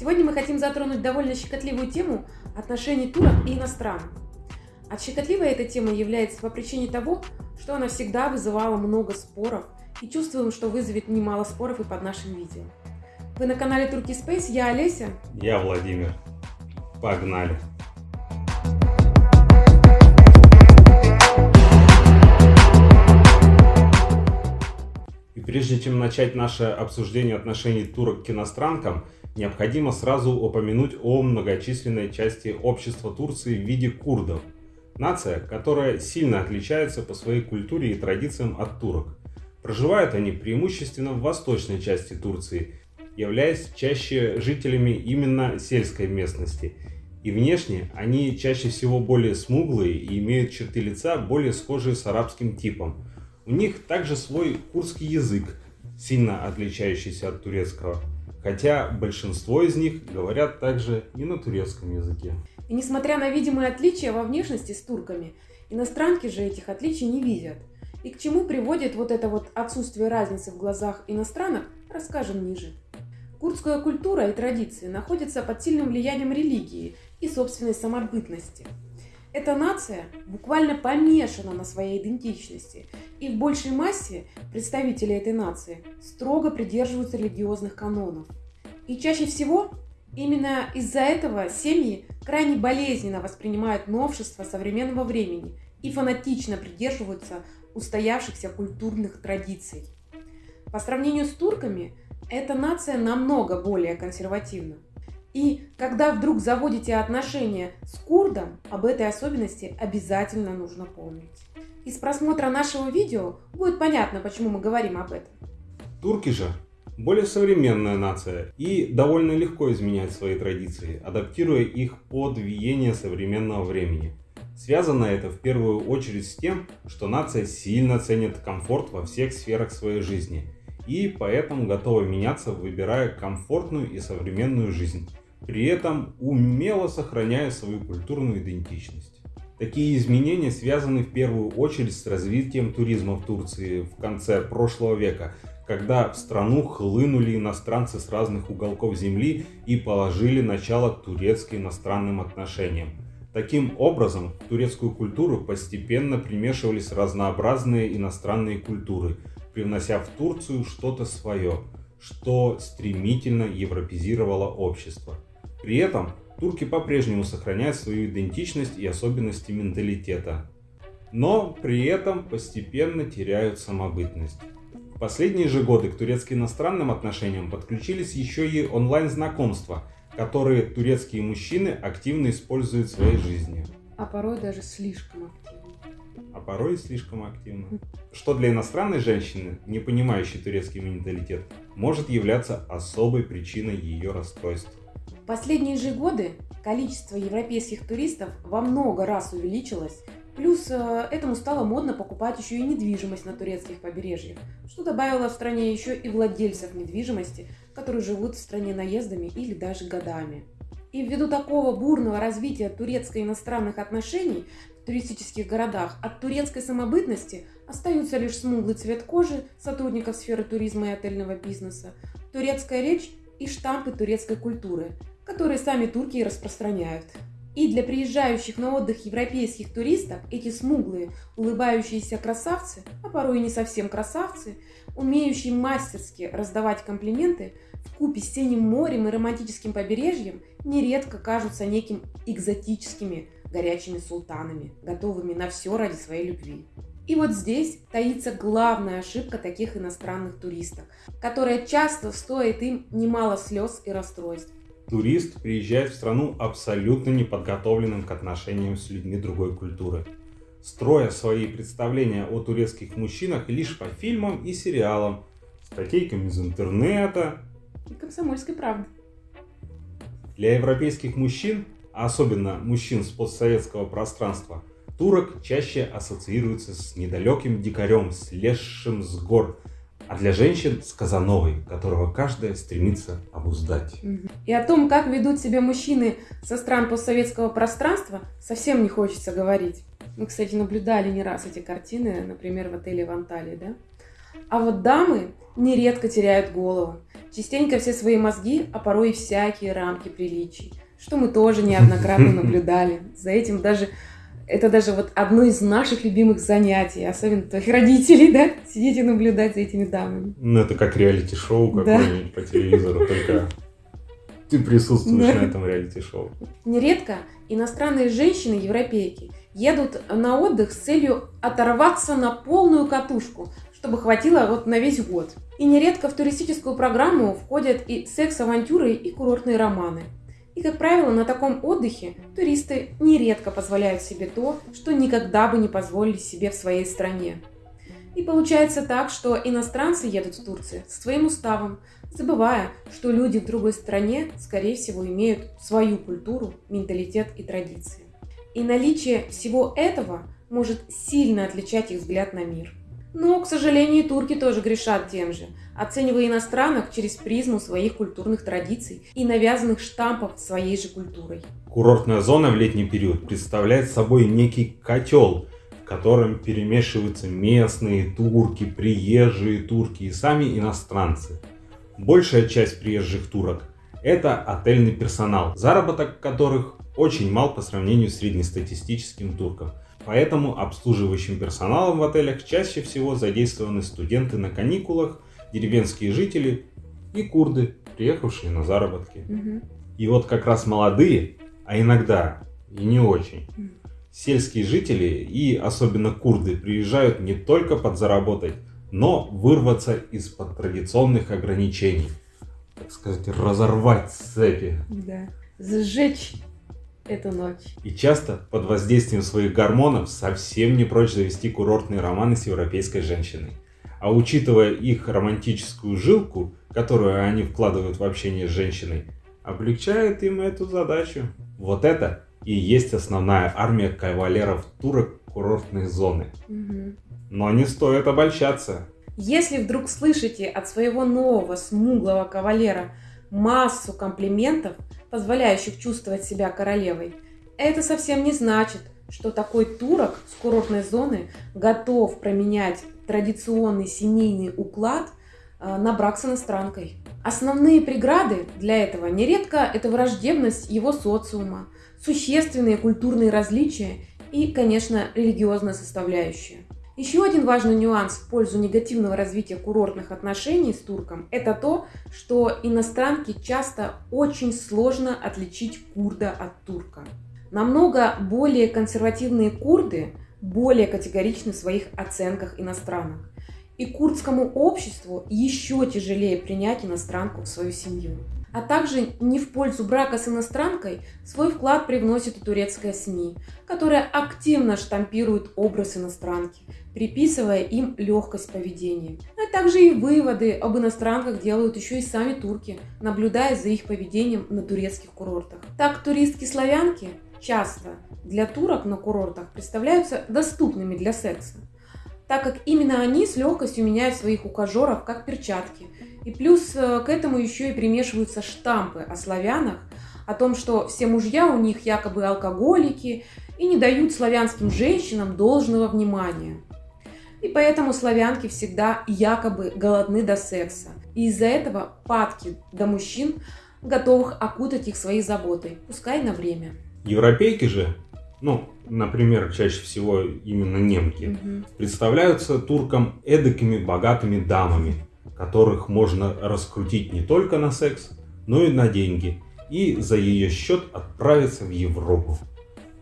Сегодня мы хотим затронуть довольно щекотливую тему отношений турок и иностранных. А щекотливой эта тема является по причине того, что она всегда вызывала много споров, и чувствуем, что вызовет немало споров и под нашим видео. Вы на канале Турки Space, я Олеся. Я Владимир. Погнали! И прежде чем начать наше обсуждение отношений турок к иностранкам, необходимо сразу упомянуть о многочисленной части общества Турции в виде курдов. Нация, которая сильно отличается по своей культуре и традициям от турок. Проживают они преимущественно в восточной части Турции, являясь чаще жителями именно сельской местности. И внешне они чаще всего более смуглые и имеют черты лица более схожие с арабским типом. У них также свой курский язык, сильно отличающийся от турецкого хотя большинство из них говорят также и на турецком языке. И несмотря на видимые отличия во внешности с турками, иностранки же этих отличий не видят. И к чему приводит вот это вот отсутствие разницы в глазах иностранок, расскажем ниже. Курдская культура и традиции находятся под сильным влиянием религии и собственной самобытности. Эта нация буквально помешана на своей идентичности, и в большей массе представители этой нации строго придерживаются религиозных канонов. И чаще всего именно из-за этого семьи крайне болезненно воспринимают новшества современного времени и фанатично придерживаются устоявшихся культурных традиций. По сравнению с турками, эта нация намного более консервативна. И когда вдруг заводите отношения с курдом, об этой особенности обязательно нужно помнить. Из просмотра нашего видео будет понятно, почему мы говорим об этом. Турки же более современная нация и довольно легко изменяют свои традиции, адаптируя их под виение современного времени. Связано это в первую очередь с тем, что нация сильно ценит комфорт во всех сферах своей жизни и поэтому готова меняться, выбирая комфортную и современную жизнь при этом умело сохраняя свою культурную идентичность. Такие изменения связаны в первую очередь с развитием туризма в Турции в конце прошлого века, когда в страну хлынули иностранцы с разных уголков земли и положили начало турецко-иностранным отношениям. Таким образом, в турецкую культуру постепенно примешивались разнообразные иностранные культуры, привнося в Турцию что-то свое, что стремительно европезировало общество. При этом турки по-прежнему сохраняют свою идентичность и особенности менталитета, но при этом постепенно теряют самобытность. В последние же годы к турецко-иностранным отношениям подключились еще и онлайн-знакомства, которые турецкие мужчины активно используют в своей жизни. А порой даже слишком активно. А порой слишком активно. Что для иностранной женщины, не понимающей турецкий менталитет, может являться особой причиной ее расстройств последние же годы количество европейских туристов во много раз увеличилось, плюс э, этому стало модно покупать еще и недвижимость на турецких побережьях, что добавило в стране еще и владельцев недвижимости, которые живут в стране наездами или даже годами. И ввиду такого бурного развития турецко-иностранных отношений в туристических городах от турецкой самобытности остаются лишь смуглый цвет кожи сотрудников сферы туризма и отельного бизнеса, турецкая речь и штампы турецкой культуры, которые сами турки и распространяют. И для приезжающих на отдых европейских туристов эти смуглые, улыбающиеся красавцы, а порой и не совсем красавцы, умеющие мастерски раздавать комплименты, в купе с синим морем и романтическим побережьем, нередко кажутся неким экзотическими горячими султанами, готовыми на все ради своей любви. И вот здесь таится главная ошибка таких иностранных туристов, которая часто стоит им немало слез и расстройств турист приезжает в страну абсолютно неподготовленным к отношениям с людьми другой культуры, строя свои представления о турецких мужчинах лишь по фильмам и сериалам, статейкам из интернета и комсомольской правды. Для европейских мужчин, а особенно мужчин с постсоветского пространства, турок чаще ассоциируется с недалеким дикарем, слезшим с гор, а для женщин с Казановой, которого каждая стремится обуздать. И о том, как ведут себя мужчины со стран постсоветского пространства, совсем не хочется говорить. Мы, кстати, наблюдали не раз эти картины, например, в отеле в Анталии, да? А вот дамы нередко теряют голову, частенько все свои мозги, а порой и всякие рамки приличий, что мы тоже неоднократно наблюдали. За этим даже это даже вот одно из наших любимых занятий, особенно твоих родителей, да, сидеть и наблюдать за этими дамами. Ну, это как реалити-шоу какое-нибудь да. по телевизору, только ты присутствуешь да. на этом реалити-шоу. Нередко иностранные женщины-европейки едут на отдых с целью оторваться на полную катушку, чтобы хватило вот на весь год. И нередко в туристическую программу входят и секс-авантюры, и курортные романы. И, как правило, на таком отдыхе туристы нередко позволяют себе то, что никогда бы не позволили себе в своей стране. И получается так, что иностранцы едут в Турцию со своим уставом, забывая, что люди в другой стране, скорее всего, имеют свою культуру, менталитет и традиции. И наличие всего этого может сильно отличать их взгляд на мир. Но, к сожалению, турки тоже грешат тем же, оценивая иностранок через призму своих культурных традиций и навязанных штампов своей же культурой. Курортная зона в летний период представляет собой некий котел, в котором перемешиваются местные турки, приезжие турки и сами иностранцы. Большая часть приезжих турок – это отельный персонал, заработок которых очень мал по сравнению с среднестатистическим турком. Поэтому обслуживающим персоналом в отелях чаще всего задействованы студенты на каникулах, деревенские жители и курды, приехавшие на заработки. Угу. И вот как раз молодые, а иногда и не очень, сельские жители и особенно курды приезжают не только подзаработать, но вырваться из-под традиционных ограничений. Так сказать, разорвать цепи. Да. Сжечь эту ночь. И часто под воздействием своих гормонов совсем не прочь завести курортные романы с европейской женщиной. А учитывая их романтическую жилку, которую они вкладывают в общение с женщиной, облегчает им эту задачу. Вот это и есть основная армия кавалеров турок курортной зоны. Угу. Но не стоит обольщаться. Если вдруг слышите от своего нового смуглого кавалера массу комплиментов, позволяющих чувствовать себя королевой, это совсем не значит, что такой турок с курортной зоны готов променять традиционный семейный уклад э, на брак с иностранкой. Основные преграды для этого нередко это враждебность его социума, существенные культурные различия и, конечно, религиозная составляющая. Еще один важный нюанс в пользу негативного развития курортных отношений с турком – это то, что иностранке часто очень сложно отличить курда от турка. Намного более консервативные курды более категоричны в своих оценках иностранок. И курдскому обществу еще тяжелее принять иностранку в свою семью. А также не в пользу брака с иностранкой свой вклад привносит и турецкая СМИ, которая активно штампирует образ иностранки, приписывая им легкость поведения. А также и выводы об иностранках делают еще и сами турки, наблюдая за их поведением на турецких курортах. Так туристки-славянки часто для турок на курортах представляются доступными для секса, так как именно они с легкостью меняют своих ухажеров как перчатки. И плюс э, к этому еще и примешиваются штампы о славянах, о том, что все мужья у них якобы алкоголики и не дают славянским женщинам должного внимания. И поэтому славянки всегда якобы голодны до секса. И из-за этого падки до мужчин, готовых окутать их своей заботой, пускай на время. Европейки же, ну, например, чаще всего именно немки, угу. представляются туркам эдакими богатыми дамами, которых можно раскрутить не только на секс, но и на деньги, и за ее счет отправиться в Европу.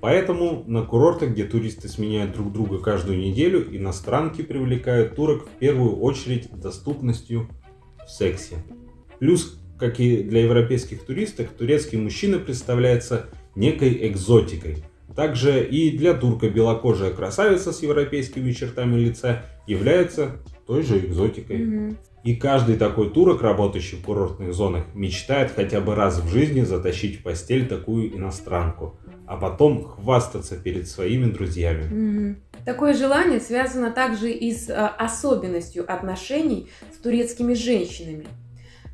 Поэтому на курортах, где туристы сменяют друг друга каждую неделю, иностранки привлекают турок в первую очередь доступностью в сексе. Плюс, как и для европейских туристов, турецкий мужчина представляется некой экзотикой. Также и для турка белокожая красавица с европейскими чертами лица является той же экзотикой. Mm-hmm. И каждый такой турок, работающий в курортных зонах, мечтает хотя бы раз в жизни затащить в постель такую иностранку, а потом хвастаться перед своими друзьями. Mm-hmm. Такое желание связано также и с а, особенностью отношений с турецкими женщинами,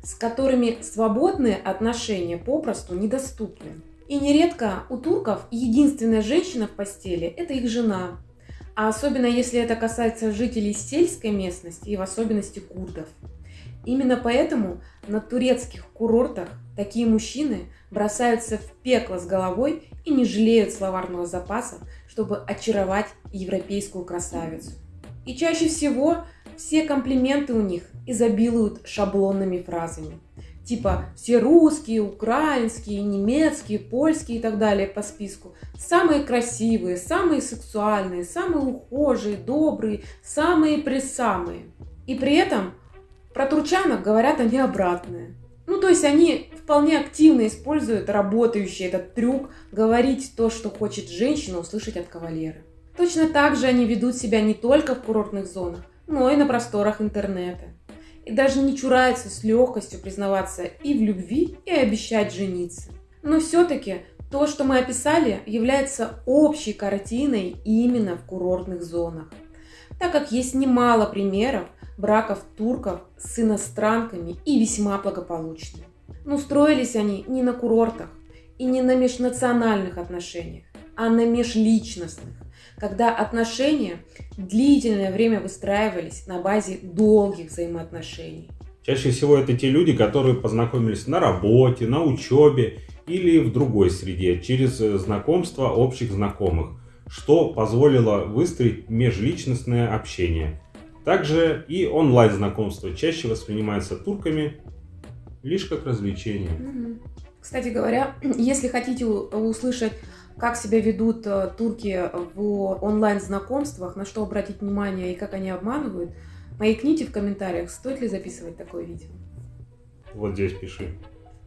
с которыми свободные отношения попросту недоступны. И нередко у турков единственная женщина в постели – это их жена. А особенно если это касается жителей сельской местности и в особенности курдов. Именно поэтому на турецких курортах такие мужчины бросаются в пекло с головой и не жалеют словарного запаса, чтобы очаровать европейскую красавицу. И чаще всего все комплименты у них изобилуют шаблонными фразами. Типа все русские, украинские, немецкие, польские и так далее по списку. Самые красивые, самые сексуальные, самые ухожие, добрые, самые-пресамые. И при этом про турчанок говорят они обратное. Ну, то есть они вполне активно используют работающий этот трюк говорить то, что хочет женщина услышать от кавалера. Точно так же они ведут себя не только в курортных зонах, но и на просторах интернета. И даже не чураются с легкостью признаваться и в любви, и обещать жениться. Но все-таки то, что мы описали, является общей картиной именно в курортных зонах. Так как есть немало примеров браков турков с иностранками и весьма благополучных. Но строились они не на курортах и не на межнациональных отношениях, а на межличностных, когда отношения длительное время выстраивались на базе долгих взаимоотношений. Чаще всего это те люди, которые познакомились на работе, на учебе или в другой среде через знакомство общих знакомых, что позволило выстроить межличностное общение. Также и онлайн-знакомство чаще воспринимается турками лишь как развлечение. Кстати говоря, если хотите услышать, как себя ведут э, турки в онлайн-знакомствах, на что обратить внимание и как они обманывают, маякните в комментариях, стоит ли записывать такое видео. Вот здесь пиши.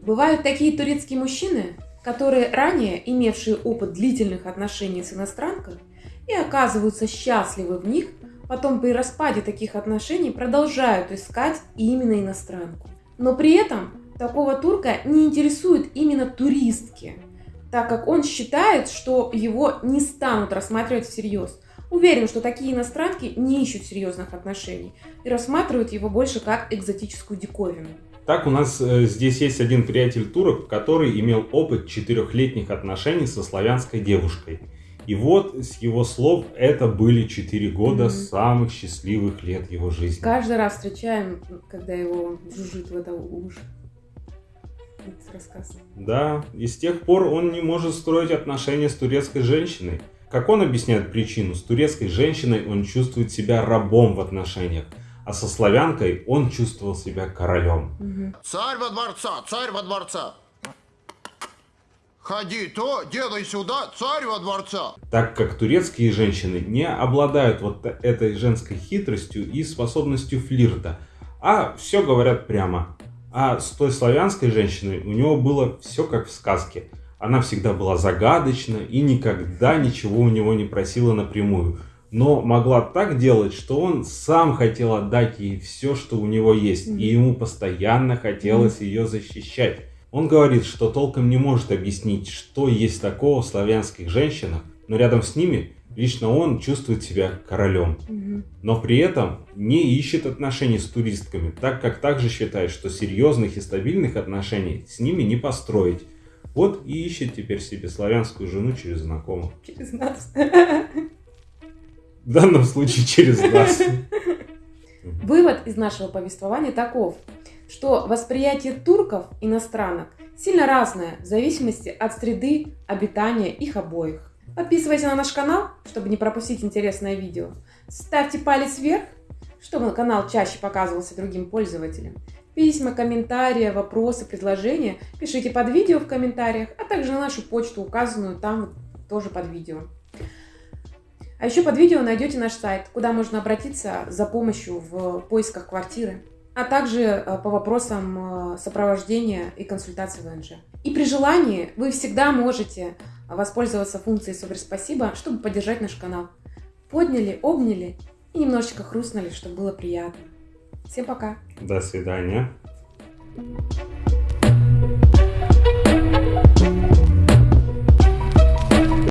Бывают такие турецкие мужчины, которые ранее имевшие опыт длительных отношений с иностранкой и оказываются счастливы в них, потом при распаде таких отношений продолжают искать именно иностранку. Но при этом такого турка не интересуют именно туристки, так как он считает, что его не станут рассматривать всерьез. Уверен, что такие иностранки не ищут серьезных отношений и рассматривают его больше как экзотическую диковину. Так у нас э, здесь есть один приятель турок, который имел опыт четырехлетних отношений со славянской девушкой. И вот с его слов это были четыре года mm-hmm. самых счастливых лет его жизни. Каждый раз встречаем, когда его жужжит в это уши. Рассказ. Да, и с тех пор он не может строить отношения с турецкой женщиной. Как он объясняет причину, с турецкой женщиной он чувствует себя рабом в отношениях, а со славянкой он чувствовал себя королем. Угу. Царь во дворца, царь во дворца. Ходи то, делай сюда, царь во дворца. Так как турецкие женщины не обладают вот этой женской хитростью и способностью флирта, а все говорят прямо. А с той славянской женщиной у него было все как в сказке. Она всегда была загадочна и никогда ничего у него не просила напрямую. Но могла так делать, что он сам хотел отдать ей все, что у него есть. И ему постоянно хотелось ее защищать. Он говорит, что толком не может объяснить, что есть такого в славянских женщинах, но рядом с ними лично он чувствует себя королем. Но при этом не ищет отношений с туристками, так как также считает, что серьезных и стабильных отношений с ними не построить. Вот и ищет теперь себе славянскую жену через знакомых. Через нас. В данном случае через нас. Вывод из нашего повествования таков что восприятие турков иностранок сильно разное в зависимости от среды обитания их обоих. Подписывайся на наш канал, чтобы не пропустить интересное видео. Ставьте палец вверх, чтобы канал чаще показывался другим пользователям. Письма, комментарии, вопросы, предложения пишите под видео в комментариях, а также на нашу почту, указанную там тоже под видео. А еще под видео найдете наш сайт, куда можно обратиться за помощью в поисках квартиры а также э, по вопросам э, сопровождения и консультации ВНЖ. И при желании вы всегда можете воспользоваться функцией Супер Спасибо, чтобы поддержать наш канал. Подняли, обняли и немножечко хрустнули, чтобы было приятно. Всем пока. До свидания.